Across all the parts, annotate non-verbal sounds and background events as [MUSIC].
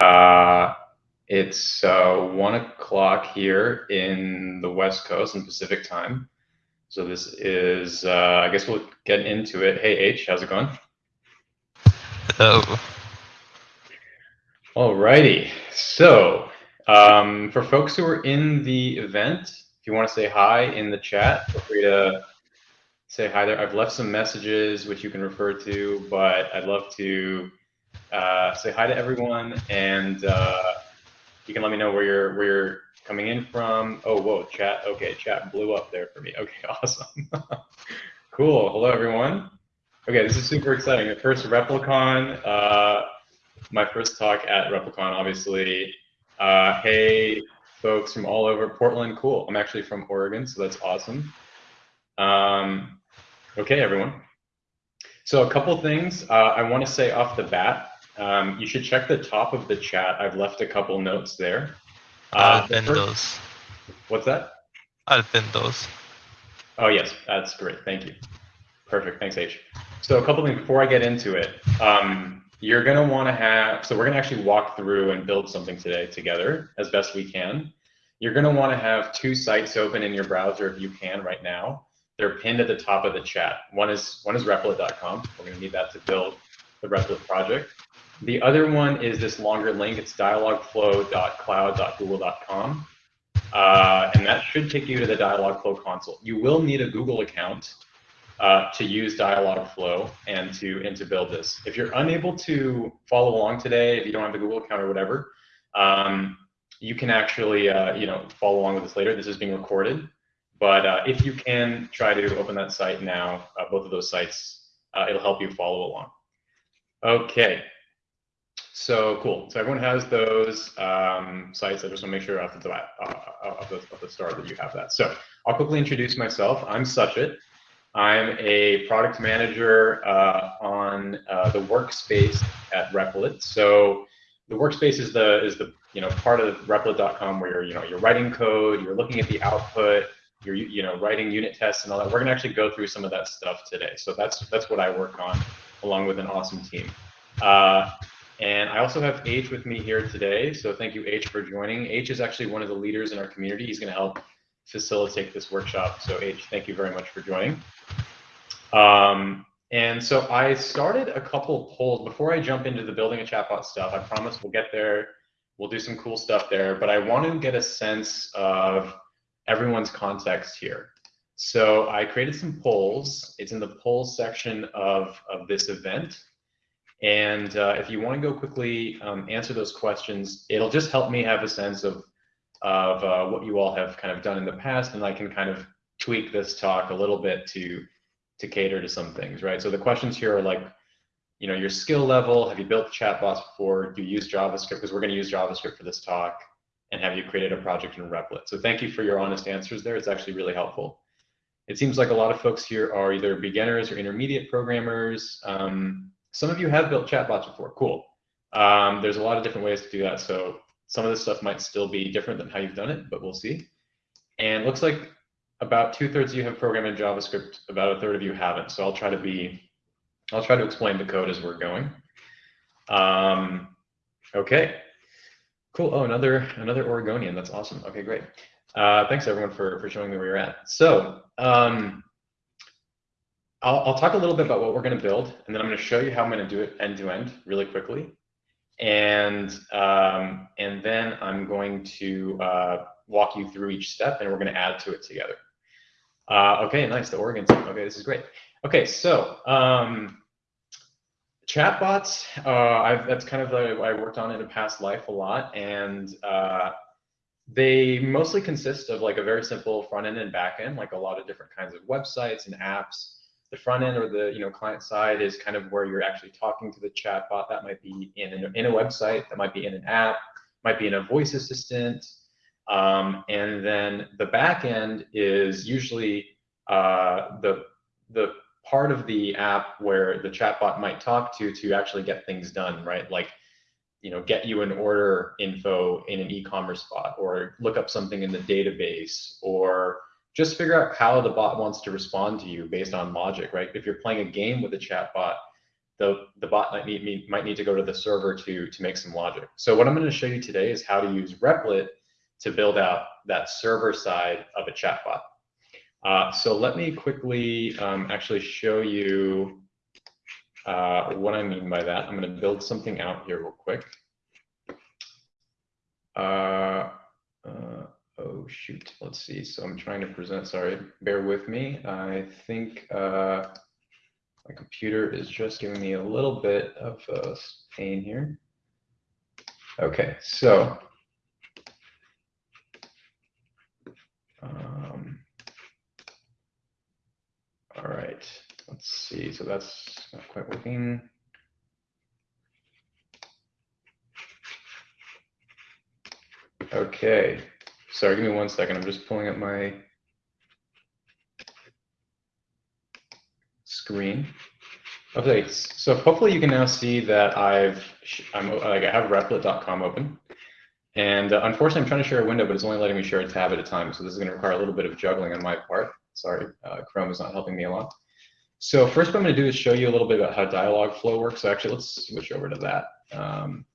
Uh, it's uh, one o'clock here in the West Coast in Pacific time. So this is, uh, I guess we'll get into it. Hey H, how's it going? Hello. All righty. So um, for folks who are in the event, if you want to say hi in the chat, feel free to say hi there. I've left some messages which you can refer to, but I'd love to uh, say hi to everyone, and uh, you can let me know where you're where you're coming in from. Oh, whoa, chat. Okay, chat blew up there for me. [LAUGHS] Okay, awesome. [LAUGHS] cool. Hello, everyone. Okay, this is super exciting. The first Replicon, uh, my first talk at Replicon, obviously. Uh, hey, folks from all over Portland. Cool. I'm actually from Oregon, so that's awesome. Um, okay, everyone. So a couple things uh, I want to say off the bat. Um, you should check the top of the chat. I've left a couple notes there. I'll Uh, pin first- those. What's that? I'll pin those. Oh, yes, that's great. Thank you. Perfect. Thanks, H. So a couple things before I get into it. Um, you're going to want to have, so we're going to actually walk through and build something today together as best we can. You're going to want to have two sites open in your browser if you can right now. They're pinned at the top of the chat. One is one is replit.com. We're going to need that to build the Replit project. The other one is this longer link. It's dialogflow.cloud.google.com. Uh, and that should take you to the Dialogflow console. You will need a Google account uh, to use Dialogflow and to and to build this. If you're unable to follow along today, if you don't have the Google account or whatever, um, you can actually uh, you know follow along with this later. This is being recorded, but uh, if you can try to open that site now, uh, both of those sites, uh, it'll help you follow along. Okay. So cool. So everyone has those um, sites. I just want to make sure off the, off, the, off the start that you have that. So I'll quickly introduce myself. I'm Sachit. I'm a product manager uh, on uh, the workspace at Replit. So the workspace is the is the you know part of Replit.com where you're you know you're writing code, you're looking at the output, you're you know writing unit tests and all that. We're gonna actually go through some of that stuff today. So that's that's what I work on along with an awesome team. Uh, and I also have H with me here today. So thank you, H, for joining. H is actually one of the leaders in our community. He's going to help facilitate this workshop. So H, thank you very much for joining. Um, and so I started a couple polls before I jump into the building a chatbot stuff. I promise we'll get there. We'll do some cool stuff there, but I want to get a sense of everyone's context here. So I created some polls. It's in the polls section of, of this event. And uh, if you want to go quickly um, answer those questions, it'll just help me have a sense of, of uh, what you all have kind of done in the past, and I can kind of tweak this talk a little bit to, to cater to some things, right? So the questions here are like, you know, your skill level, have you built chatbots before? Do you use JavaScript? Because we're going to use JavaScript for this talk. And have you created a project in Replit? So thank you for your honest answers there. It's actually really helpful. It seems like a lot of folks here are either beginners or intermediate programmers. Um, some of you have built chatbots before. Cool. Um, there's a lot of different ways to do that. So some of this stuff might still be different than how you've done it, but we'll see. And looks like about two thirds of you have programmed in JavaScript. About a third of you haven't. So I'll try to be, I'll try to explain the code as we're going. Um, okay. Cool. Oh, another another Oregonian. That's awesome. Okay, great. Uh, thanks everyone for for showing me where you're at. So. Um, I'll, I'll talk a little bit about what we're going to build, and then I'm going to show you how I'm going to do it end to end really quickly. And, um, and then I'm going to uh, walk you through each step, and we're going to add to it together. Uh, okay, nice, the Oregon team. Okay, this is great. Okay, so um, chatbots, uh, that's kind of I worked on in a past life a lot, and uh, they mostly consist of like a very simple front end and back end, like a lot of different kinds of websites and apps the front end or the you know client side is kind of where you're actually talking to the chatbot. That might be in an, in a website, that might be in an app, might be in a voice assistant, um, and then the back end is usually uh, the the part of the app where the chatbot might talk to to actually get things done, right? Like you know get you an order info in an e-commerce spot or look up something in the database or just figure out how the bot wants to respond to you based on logic, right? If you're playing a game with a chatbot, the, the bot might need, need, might need to go to the server to, to make some logic. So what I'm going to show you today is how to use Replit to build out that server side of a chatbot. Uh, so let me quickly um, actually show you uh, what I mean by that. I'm going to build something out here real quick. Uh, uh, oh, shoot. Let's see. So I'm trying to present. Sorry, bear with me. I think uh, my computer is just giving me a little bit of pain here. Okay, so um, all right, let's see. So that's not quite working. Okay, sorry, give me one second. I'm just pulling up my screen. Okay, so hopefully you can now see that I've I'm like I have replit.com open. And uh, unfortunately, I'm trying to share a window, but it's only letting me share a tab at a time. So this is going to require a little bit of juggling on my part. Sorry, uh, Chrome is not helping me a lot. So first what I'm going to do is show you a little bit about how Dialogflow works. So actually, let's switch over to that. Um,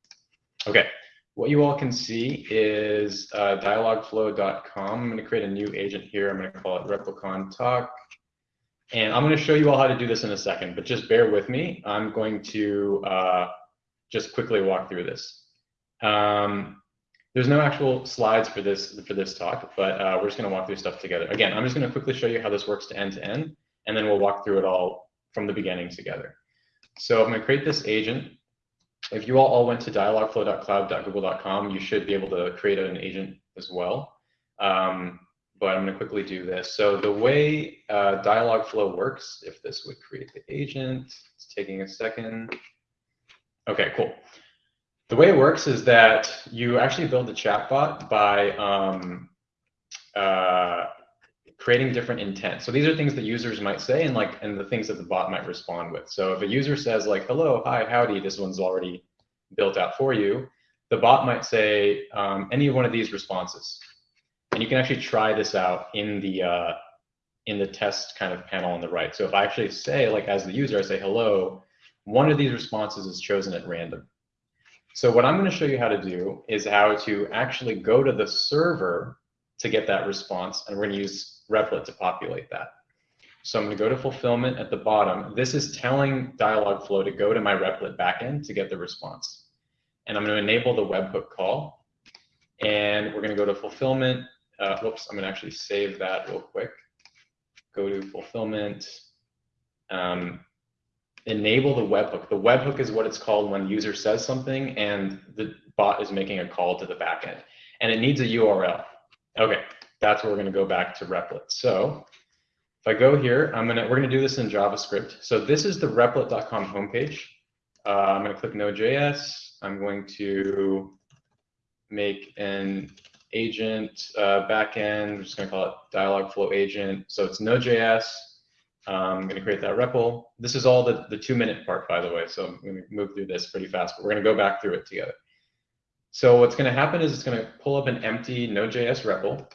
okay, what you all can see is uh, dialogflow.com. I'm going to create a new agent here. I'm going to call it Replicon Talk. And I'm going to show you all how to do this in a second, but just bear with me. I'm going to uh, just quickly walk through this. Um, there's no actual slides for this for this talk, but uh, we're just going to walk through stuff together. Again, I'm just going to quickly show you how this works to end to end, and then we'll walk through it all from the beginning together. So I'm going to create this agent. If you all, all went to dialogflow.cloud.google.com, you should be able to create an agent as well. Um, but I'm going to quickly do this. So the way uh, Dialogflow works, if this would create the agent, it's taking a second. Okay, cool. The way it works is that you actually build the chatbot by um, uh, creating different intent. So these are things that users might say and like and the things that the bot might respond with. So if a user says like, hello, hi, howdy, this one's already built out for you, the bot might say um, any one of these responses. And you can actually try this out in the uh, in the test kind of panel on the right. So if I actually say like as the user, I say hello, one of these responses is chosen at random. So what I'm going to show you how to do is how to actually go to the server to get that response, and we're going to use Replit to populate that. So I'm going to go to fulfillment at the bottom. This is telling Dialogflow to go to my Replit backend to get the response. And I'm going to enable the webhook call. And we're going to go to fulfillment. Uh, whoops, I'm going to actually save that real quick. Go to fulfillment. Um, enable the webhook. The webhook is what it's called when the user says something and the bot is making a call to the backend. And it needs a URL. Okay, that's where we're going to go back to Replit. So if I go here, I'm gonna we're gonna do this in JavaScript. So this is the replit.com homepage. Uh, I'm gonna click Node.js. I'm going to make an agent uh, backend. I'm just gonna call it Dialogflow agent. So it's Node.js. I'm going to create that REPL. This is all the, the two minute part, by the way. So I'm going to move through this pretty fast, but we're going to go back through it together. So what's going to happen is it's going to pull up an empty Node.js REPL.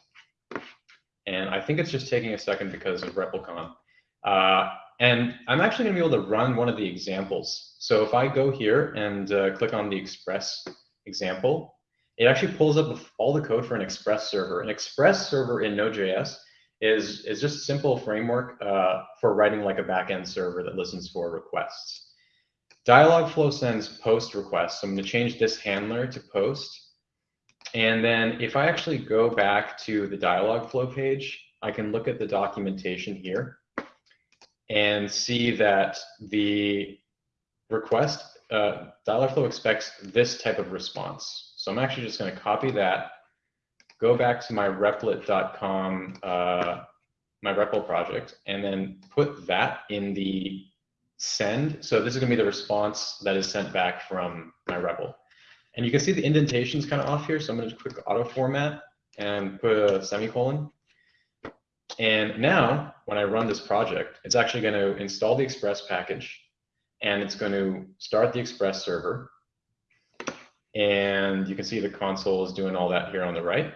And I think it's just taking a second because of RepleCon. Uh, and I'm actually going to be able to run one of the examples. So if I go here and uh, click on the Express example, it actually pulls up all the code for an Express server. An Express server in Node.js is, is just a simple framework uh, for writing like a backend server that listens for requests. Dialogflow sends post requests. So I'm going to change this handler to post. And then if I actually go back to the Dialogflow page, I can look at the documentation here and see that the request, uh, Dialogflow expects this type of response. So I'm actually just going to copy that go back to my replit.com, uh, my REPL project, and then put that in the send. So this is going to be the response that is sent back from my REPL. And you can see the indentation's kind of off here. So I'm going to quick auto format and put a semicolon. And now when I run this project, it's actually going to install the Express package and it's going to start the Express server. And you can see the console is doing all that here on the right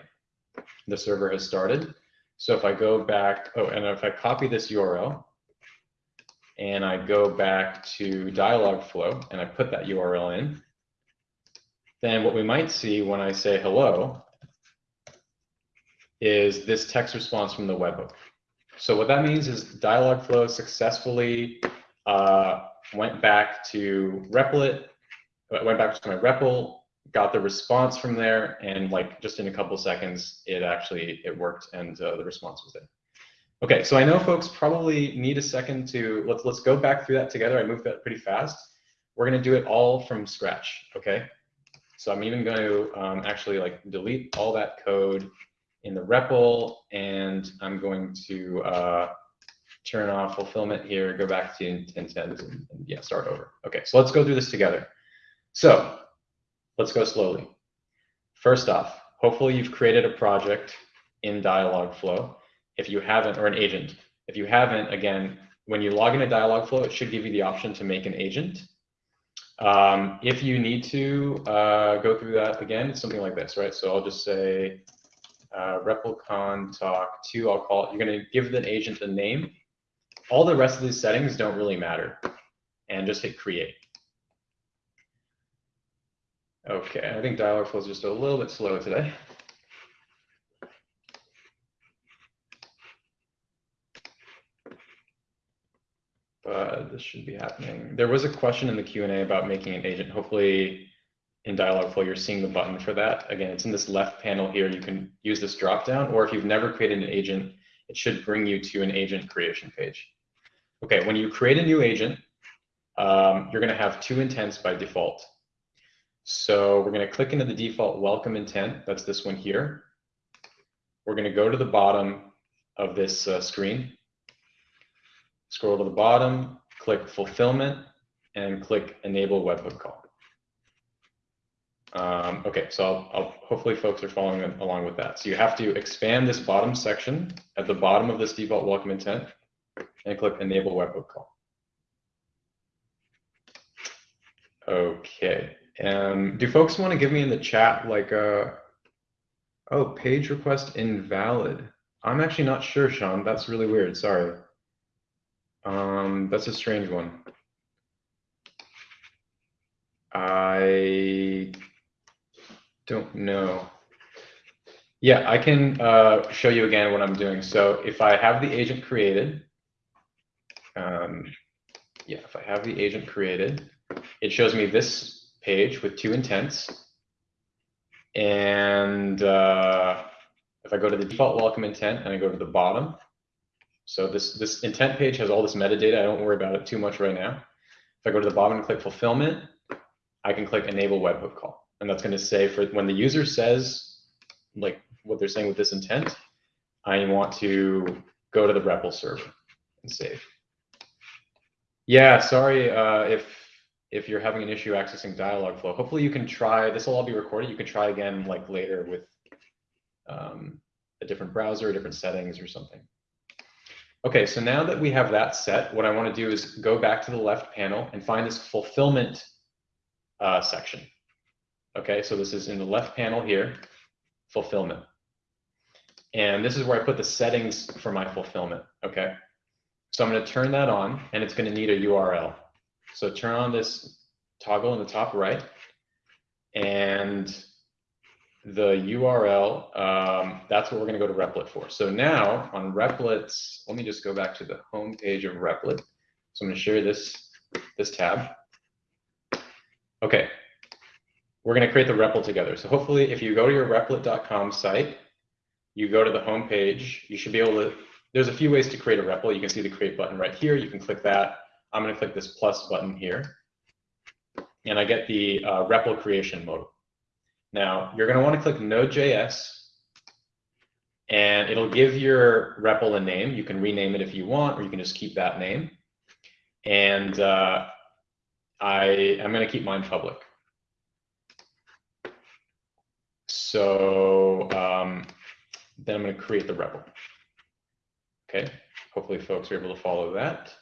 the server has started. So if I go back, oh, and if I copy this URL and I go back to Dialogflow and I put that URL in, then what we might see when I say hello is this text response from the webhook. So what that means is Dialogflow successfully uh, went back to Replit, went back to my REPL, got the response from there, and like just in a couple seconds, it actually it worked and uh, the response was there. Okay, so I know folks probably need a second to let's let's go back through that together. I moved that pretty fast. We're gonna do it all from scratch. Okay, so I'm even going to um, actually like delete all that code in the REPL, and I'm going to uh, turn off fulfillment here, go back to intent, and, and yeah, start over. Okay, so let's go through this together. So let's go slowly. First off, hopefully you've created a project in Dialogflow. If you haven't, or an agent. If you haven't, again, when you log into Dialogflow, it should give you the option to make an agent. Um, if you need to uh, go through that again, it's something like this, right? So I'll just say uh, RepLCon talk two, I'll call it, you're gonna give the agent a name. All the rest of these settings don't really matter. And just hit create. Okay, I think Dialogflow is just a little bit slow today. But this should be happening. There was a question in the Q&A about making an agent. Hopefully in Dialogflow, you're seeing the button for that. Again, it's in this left panel here. You can use this drop down, or if you've never created an agent, it should bring you to an agent creation page. Okay, when you create a new agent, um, you're going to have two intents by default. So we're going to click into the default welcome intent. That's this one here. We're going to go to the bottom of this uh, screen, scroll to the bottom, click fulfillment, and click enable webhook call. Um, okay, so I'll, I'll, hopefully folks are following along with that. So you have to expand this bottom section at the bottom of this default welcome intent and click enable webhook call. Okay, um, do folks want to give me in the chat like a, uh, oh, page request invalid. I'm actually not sure, Sean. That's really weird. Sorry. Um, that's a strange one. I don't know. Yeah, I can uh, show you again what I'm doing. So if I have the agent created, um, yeah, if I have the agent created, it shows me this page with two intents. And uh, if I go to the default welcome intent and I go to the bottom, so this, this intent page has all this metadata. I don't worry about it too much right now. If I go to the bottom and click fulfillment, I can click enable webhook call. And that's going to say for when the user says like what they're saying with this intent, I want to go to the REPL server and save. Yeah, sorry uh, if if you're having an issue accessing Dialogflow. Hopefully you can try, this will all be recorded. You can try again like later with um, a different browser, different settings or something. Okay, so now that we have that set, what I want to do is go back to the left panel and find this fulfillment uh, section. Okay, so this is in the left panel here, fulfillment. And this is where I put the settings for my fulfillment, okay? So I'm gonna turn that on and it's gonna need a URL. So turn on this toggle in the top right and the URL, um, that's what we're gonna go to Replit for. So now on Replit's, let me just go back to the home page of Replit. So I'm gonna share this, this tab. Okay, we're going to create the REPL together. So hopefully if you go to your replit.com site, you go to the home page, you should be able to, there's a few ways to create a REPL. You can see the create button right here. You can click that. I'm going to click this plus button here. And I get the uh, REPL creation mode. Now you're going to want to click Node.js and it'll give your REPL a name. You can rename it if you want, or you can just keep that name. And uh, I am going to keep mine public. So um, then I'm going to create the REPL. Okay, hopefully folks are able to follow that.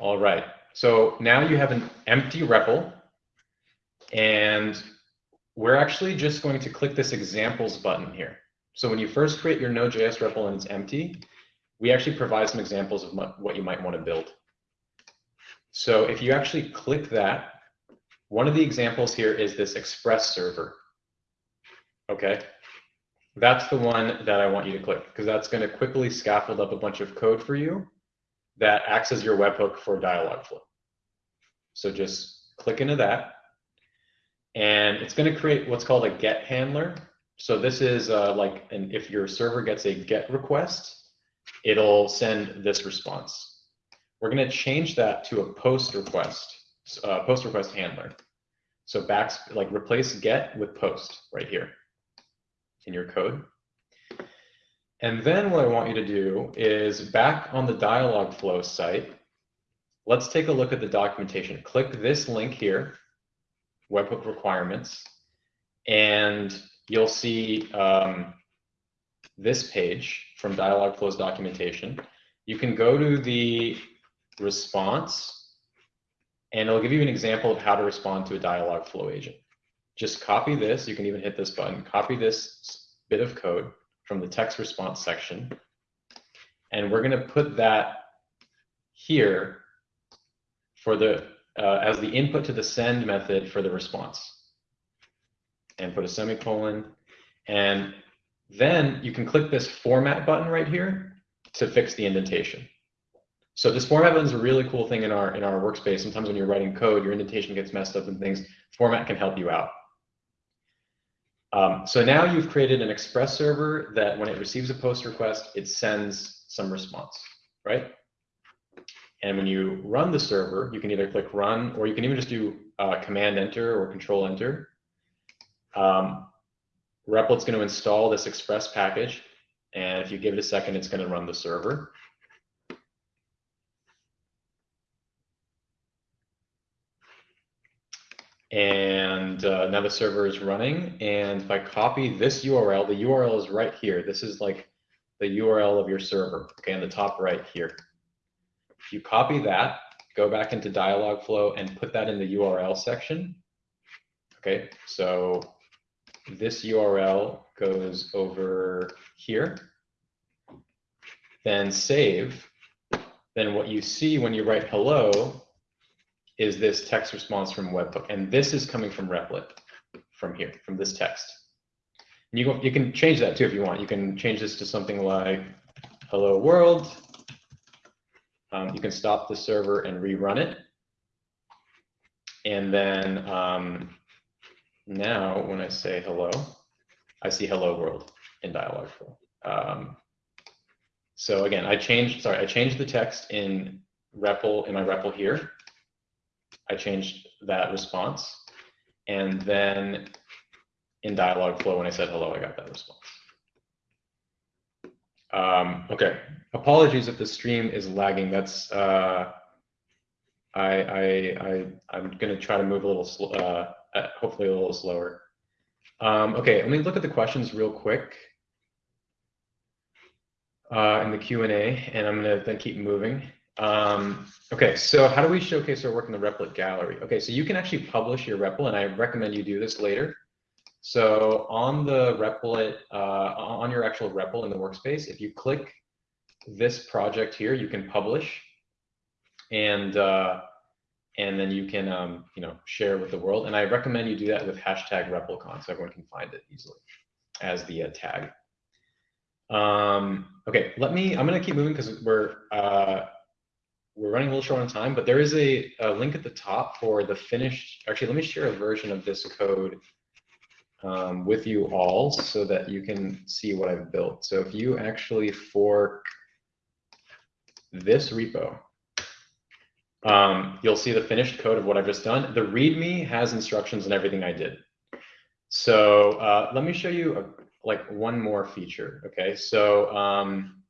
All right, so now you have an empty REPL, and we're actually just going to click this examples button here. So when you first create your Node.js REPL and it's empty, we actually provide some examples of what you might want to build. So if you actually click that, one of the examples here is this Express server. Okay, that's the one that I want you to click because that's going to quickly scaffold up a bunch of code for you that acts as your webhook for Dialogflow. So just click into that. And it's going to create what's called a get handler. So this is uh, like, an, if your server gets a get request, it'll send this response. We're going to change that to a post request, uh, post request handler. So back, like replace get with post right here in your code. And then what I want you to do is back on the Dialogflow site, let's take a look at the documentation. Click this link here, webhook requirements, and you'll see um, this page from Dialogflow's documentation. You can go to the response, and it'll give you an example of how to respond to a Dialogflow agent. Just copy this. You can even hit this button. Copy this bit of code from the text response section. And we're going to put that here for the uh, as the input to the send method for the response. And put a semicolon. And then you can click this format button right here to fix the indentation. So this format button is a really cool thing in our in our workspace. Sometimes when you're writing code, your indentation gets messed up and things. Format can help you out. Um, so now you've created an express server that when it receives a post request, it sends some response, right? And when you run the server, you can either click run or you can even just do uh, command enter or control enter. Um, Repl.it's going to install this express package. And if you give it a second, it's going to run the server. And uh, now the server is running. And if I copy this URL, the URL is right here. This is like the URL of your server, okay, on the top right here. You copy that, go back into Dialogflow and put that in the URL section. Okay, so this URL goes over here. Then save. Then what you see when you write hello is this text response from webhook. And this is coming from Repl.it from here, from this text. And you, you can change that too if you want. You can change this to something like hello world. Um, you can stop the server and rerun it. And then um, now when I say hello, I see hello world in Dialogflow. Um, so again, I changed, sorry, I changed the text in REPL, in my REPL here. I changed that response. And then in Dialogflow, when I said hello, I got that response. Um, okay, apologies if the stream is lagging. That's uh, I I I I'm gonna try to move a little slow, uh, uh, hopefully a little slower. Um, okay, let me look at the questions real quick uh, in the Q and A, and I'm gonna then keep moving. Um, okay, so how do we showcase our work in the Repl.it gallery? Okay, so you can actually publish your REPL, and I recommend you do this later. So on the Repl.it, uh, on your actual REPL in the workspace, if you click this project here, you can publish, and uh, and then you can um, you know share with the world. And I recommend you do that with hashtag REPLCon so everyone can find it easily as the uh, tag. Um, okay, let me. I'm gonna keep moving because we're uh, we're running a little short on time, but there is a, a, link at the top for the finished, actually, let me share a version of this code um, with you all so that you can see what I've built. So if you actually fork this repo, um, you'll see the finished code of what I've just done. The README has instructions and everything I did. So uh, let me show you a, like one more feature. Okay, so um,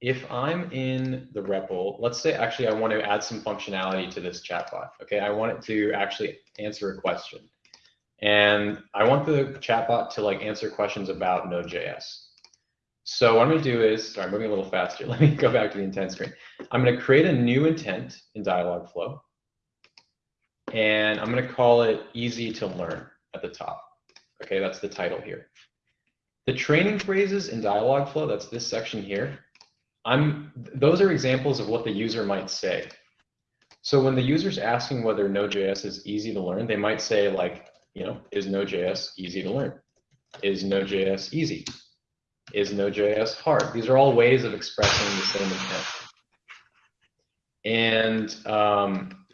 if I'm in the REPL, let's say actually I want to add some functionality to this chatbot. Okay, I want it to actually answer a question. And I want the chatbot to like answer questions about Node.js. So what I'm going to do is, sorry, I'm moving a little faster. [LAUGHS] Let me go back to the intent screen. I'm going to create a new intent in Dialogflow. And I'm going to call it easy to learn at the top. Okay, that's the title here. The training phrases in Dialogflow, that's this section here, I'm, those are examples of what the user might say. So when the user's asking whether Node.js is easy to learn, they might say like, you know, is Node.js easy to learn? Is Node.js easy? Is Node.js hard? These are all ways of expressing the same intent. And um,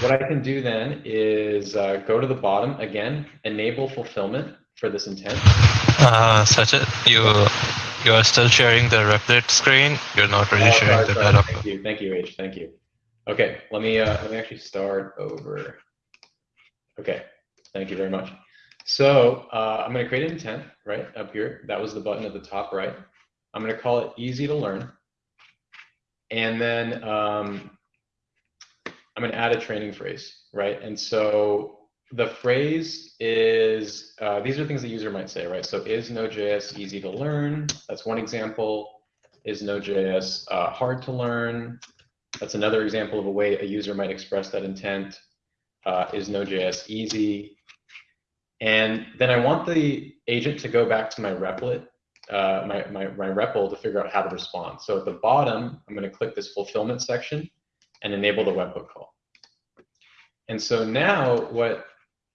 what I can do then is uh, go to the bottom again, enable fulfillment for this intent. Uh, Sachit you you are still sharing the Replit screen. You're not really Oh, sharing sorry, the sorry. Thank you, thank you, H. Thank you. Okay, let me uh, let me actually start over. Okay, thank you very much. So uh, I'm going to create an intent right up here. That was the button at the top right. I'm going to call it easy to learn, and then um, I'm going to add a training phrase, right? And so the phrase is uh, these are things the user might say, right? So is Node.js easy to learn? That's one example. Is Node.js uh, hard to learn? That's another example of a way a user might express that intent. Uh, is Node.js easy? And then I want the agent to go back to my replit, uh, my, my, my REPL to figure out how to respond. So at the bottom, I'm going to click this fulfillment section and enable the webhook call. And so now what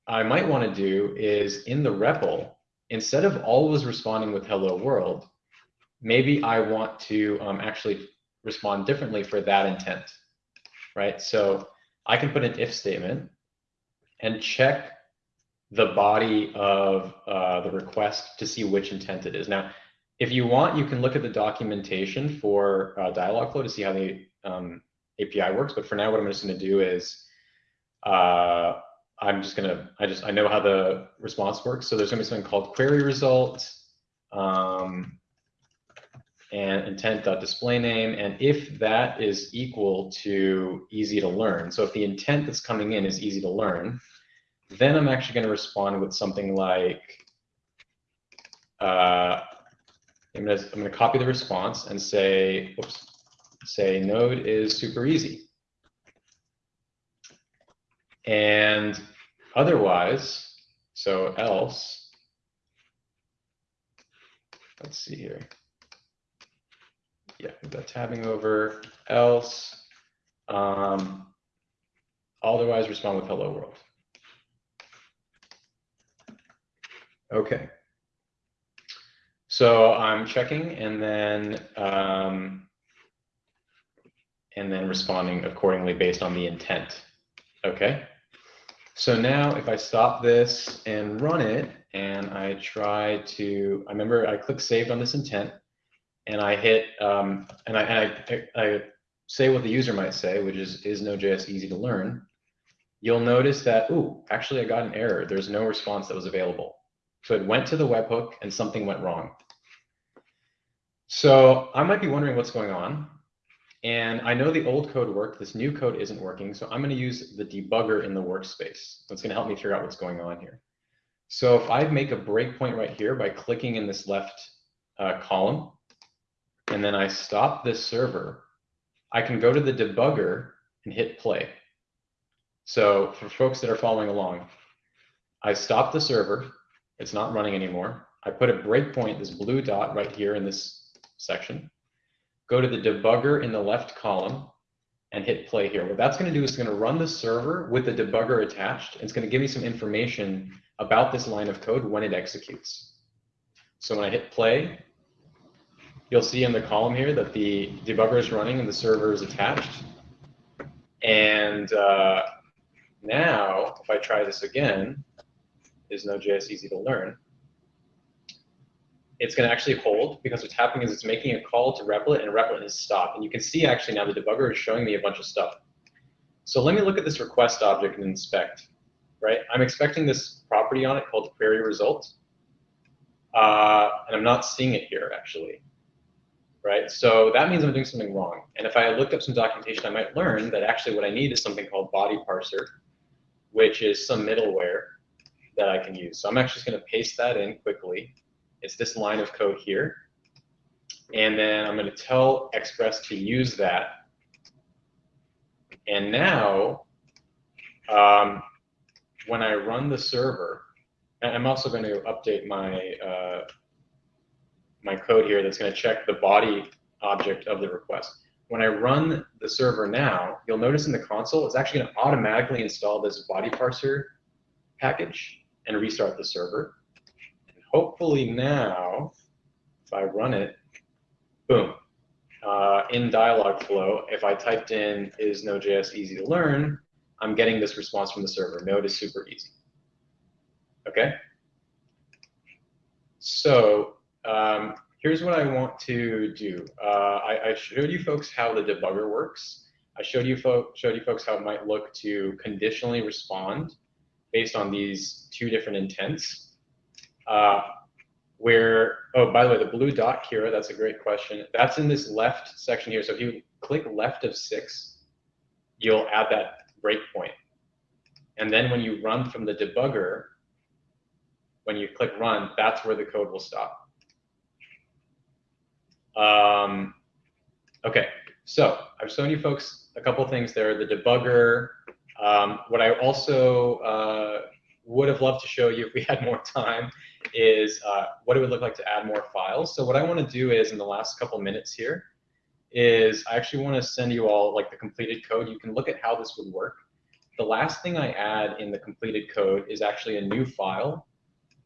I might want to do is in the REPL, instead of always responding with hello world, maybe I want to um, actually respond differently for that intent, right? So I can put an if statement and check the body of uh, the request to see which intent it is. Now, if you want, you can look at the documentation for uh, Dialogflow to see how the um, API works. But for now, what I'm just going to do is uh, I'm just going to, I just, I know how the response works. So there's going to be something called query result. Um, and intent.display name. And if that is equal to easy to learn, so if the intent that's coming in is easy to learn, then I'm actually going to respond with something like, uh, I'm going to copy the response and say, oops, say node is super easy. And otherwise, so else, let's see here yeah, got tabbing over else. Um, otherwise, respond with hello world. Okay. So I'm checking and then um, and then responding accordingly based on the intent. Okay. So now if I stop this and run it and I try to, I remember I click saved on this intent and I hit um, and I, and I, I say what the user might say, which is is Node.js easy to learn, you'll notice that ooh, actually I got an error. There's no response that was available. So it went to the webhook and something went wrong. So I might be wondering what's going on. And I know the old code worked. This new code isn't working. So I'm going to use the debugger in the workspace. That's going to help me figure out what's going on here. So if I make a breakpoint right here by clicking in this left uh, column, and then I stop this server, I can go to the debugger and hit play. So for folks that are following along, I stop the server. It's not running anymore. I put a breakpoint, this blue dot right here in this section. Go to the debugger in the left column and hit play here. What that's going to do is it's going to run the server with the debugger attached. It's going to give me some information about this line of code when it executes. So when I hit play, you'll see in the column here that the debugger is running and the server is attached. And uh, now, if I try this again, is Node.js easy to learn? It's going to actually hold because what's happening is it's making a call to Replit and Replit has stopped. And you can see actually now the debugger is showing me a bunch of stuff. So let me look at this request object and inspect, right? I'm expecting this property on it called query result. Uh, and I'm not seeing it here actually right? So that means I'm doing something wrong. And if I looked up some documentation, I might learn that actually what I need is something called body parser, which is some middleware that I can use. So I'm actually just going to paste that in quickly. It's this line of code here. And then I'm going to tell Express to use that. And now, um, when I run the server, I'm also going to update my uh, my code here that's going to check the body object of the request. When I run the server now, you'll notice in the console, it's actually going to automatically install this body parser package and restart the server. And hopefully now, if I run it, boom, uh, in Dialogflow, if I typed in is Node.js easy to learn, I'm getting this response from the server. Node is super easy. Okay? So um, here's what I want to do. Uh, I, I, showed you folks how the debugger works. I showed you, showed you folks how it might look to conditionally respond based on these two different intents. Uh, where, oh, by the way, the blue dot here, that's a great question. That's in this left section here. So if you click left of six, you'll add that breakpoint. And then when you run from the debugger, when you click run, that's where the code will stop. Um, okay, so I've shown you folks a couple things there. The debugger. Um, what I also uh, would have loved to show you if we had more time is uh, what it would look like to add more files. So what I want to do is in the last couple minutes here is I actually want to send you all like the completed code. You can look at how this would work. The last thing I add in the completed code is actually a new file,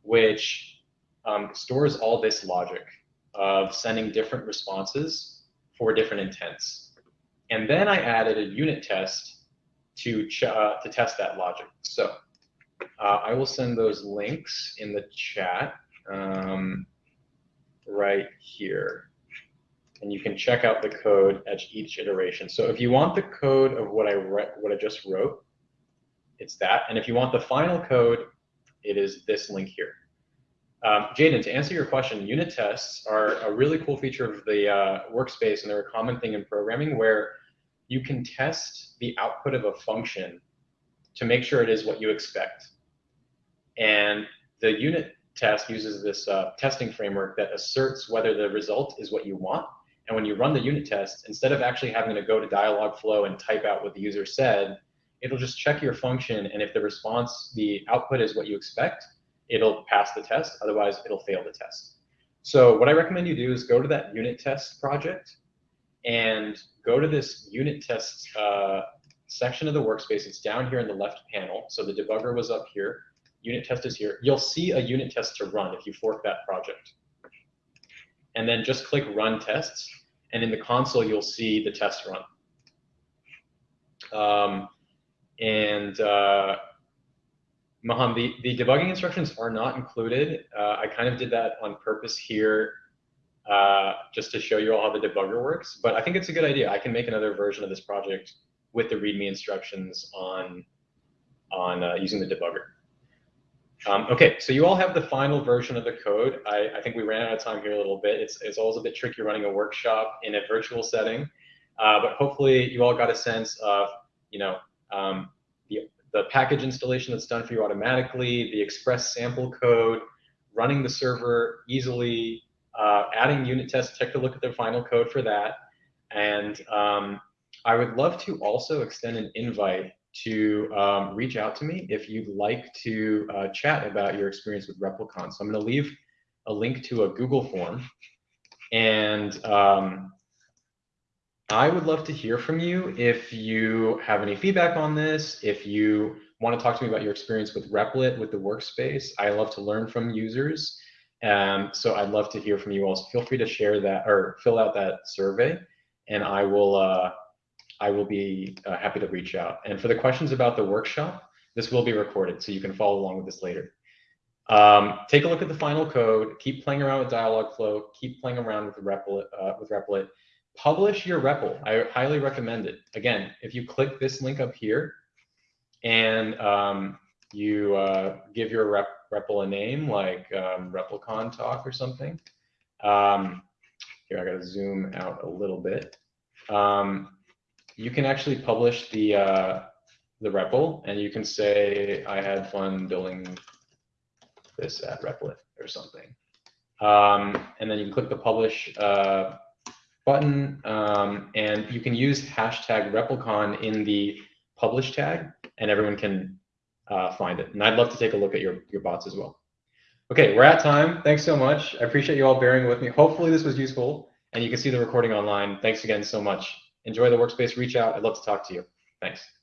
which um, stores all this logic of sending different responses for different intents. And then I added a unit test to, uh, to test that logic. So uh, I will send those links in the chat um, right here. And you can check out the code at each iteration. So if you want the code of what I what I just wrote, it's that. And if you want the final code, it is this link here. Um, Jaden, to answer your question, unit tests are a really cool feature of the uh, workspace, and they're a common thing in programming where you can test the output of a function to make sure it is what you expect. And the unit test uses this uh, testing framework that asserts whether the result is what you want. And when you run the unit test, instead of actually having to go to Dialogflow and type out what the user said, it'll just check your function. And if the response, the output is what you expect, it'll pass the test. Otherwise, it'll fail the test. So what I recommend you do is go to that unit test project and go to this unit test uh, section of the workspace. It's down here in the left panel. So the debugger was up here. Unit test is here. You'll see a unit test to run if you fork that project. And then just click run tests. And in the console, you'll see the test run. Um, and uh, the, the debugging instructions are not included. Uh, I kind of did that on purpose here uh, just to show you all how the debugger works. But I think it's a good idea. I can make another version of this project with the README instructions on, on uh, using the debugger. Um, okay, so you all have the final version of the code. I, I, think we ran out of time here a little bit. It's, it's always a bit tricky running a workshop in a virtual setting, uh, but hopefully you all got a sense of, you know, um, the, the package installation that's done for you automatically, the express sample code, running the server easily, uh, adding unit tests, take a look at their final code for that. And um, I would love to also extend an invite to um, reach out to me if you'd like to uh, chat about your experience with Replicon. So I'm going to leave a link to a Google form. And um, I would love to hear from you if you have any feedback on this, if you want to talk to me about your experience with Replit, with the workspace. I love to learn from users. Um, so I'd love to hear from you all. So feel free to share that or fill out that survey and I will, uh, I will be uh, happy to reach out. And for the questions about the workshop, this will be recorded so you can follow along with this later. Um, take a look at the final code, keep playing around with Dialogflow, keep playing around with Replit, uh, with Replit publish your REPL. I highly recommend it. Again, if you click this link up here and um, you uh, give your rep REPL a name like um, Replicon Talk or something. Um, here, I got to zoom out a little bit. Um, you can actually publish the uh, the REPL, and you can say, I had fun building this at Replit or something. Um, and then you can click the publish uh, button, um, and you can use hashtag Replicon in the publish tag, and everyone can uh, find it. And I'd love to take a look at your, your bots as well. Okay, we're at time. Thanks so much. I appreciate you all bearing with me. Hopefully this was useful. and you can see the recording online. Thanks again so much. Enjoy the workspace. Reach out. I'd love to talk to you. Thanks.